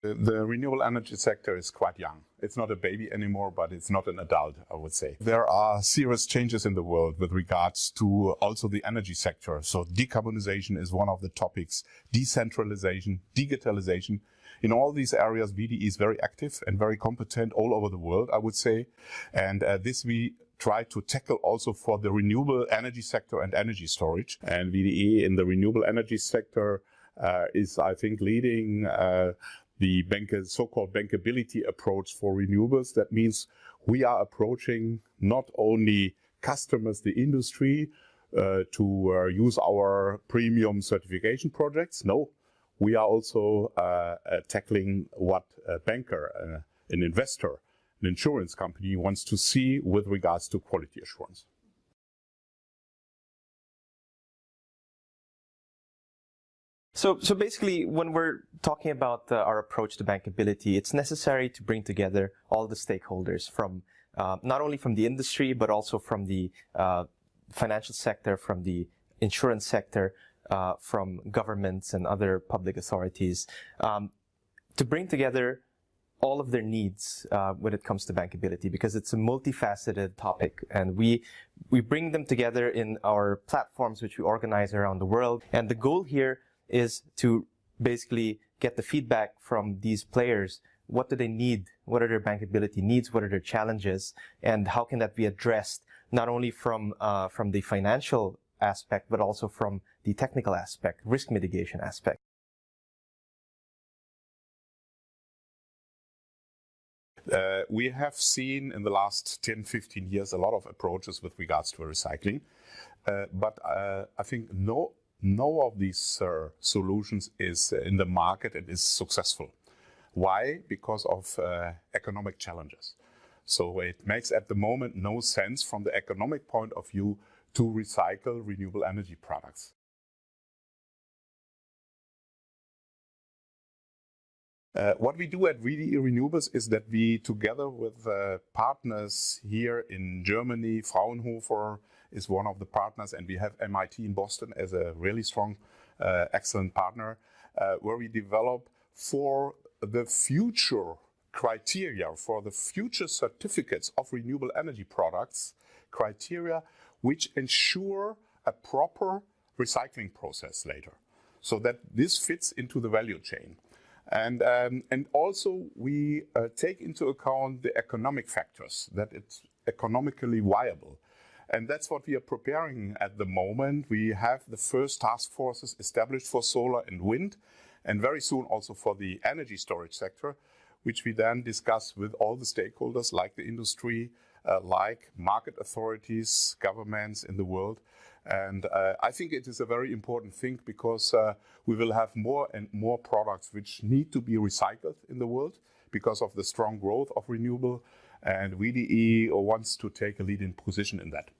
The renewable energy sector is quite young. It's not a baby anymore, but it's not an adult, I would say. There are serious changes in the world with regards to also the energy sector. So decarbonization is one of the topics, decentralization, digitalization. In all these areas, VDE is very active and very competent all over the world, I would say. And uh, this we try to tackle also for the renewable energy sector and energy storage. And VDE in the renewable energy sector uh, is, I think, leading uh, the so-called bankability approach for renewables. That means we are approaching not only customers, the industry, uh, to uh, use our premium certification projects. No, we are also uh, uh tackling what a banker, uh, an investor, an insurance company wants to see with regards to quality assurance. So, so basically, when we're talking about our approach to bankability, it's necessary to bring together all the stakeholders from uh, not only from the industry, but also from the uh, financial sector, from the insurance sector, uh, from governments and other public authorities, um, to bring together all of their needs uh, when it comes to bankability because it's a multifaceted topic and we we bring them together in our platforms which we organize around the world. And the goal here is to basically get the feedback from these players. What do they need? What are their bankability needs? What are their challenges? And how can that be addressed not only from, uh, from the financial aspect, but also from the technical aspect, risk mitigation aspect? Uh, we have seen in the last 10, 15 years a lot of approaches with regards to recycling. Uh, but uh, I think no no of these uh, solutions is in the market and is successful. Why? Because of uh, economic challenges. So it makes at the moment no sense from the economic point of view to recycle renewable energy products. Uh, what we do at VDE Renewables is that we, together with uh, partners here in Germany, Fraunhofer is one of the partners, and we have MIT in Boston as a really strong, uh, excellent partner, uh, where we develop for the future criteria, for the future certificates of renewable energy products, criteria which ensure a proper recycling process later so that this fits into the value chain. And, um, and also we uh, take into account the economic factors, that it's economically viable. And that's what we are preparing at the moment. We have the first task forces established for solar and wind, and very soon also for the energy storage sector, which we then discuss with all the stakeholders like the industry, uh, like market authorities, governments in the world, and uh, I think it is a very important thing because uh, we will have more and more products which need to be recycled in the world because of the strong growth of renewable. And VDE wants to take a leading position in that.